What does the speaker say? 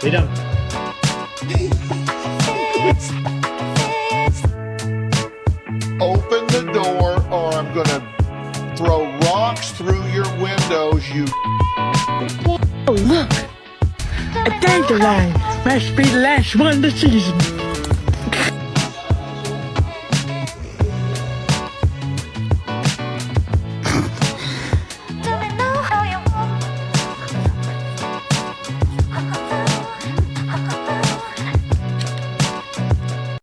Freedom. Open the door or I'm gonna throw rocks through your windows, you Oh, look! A dandelion must be the last one this season.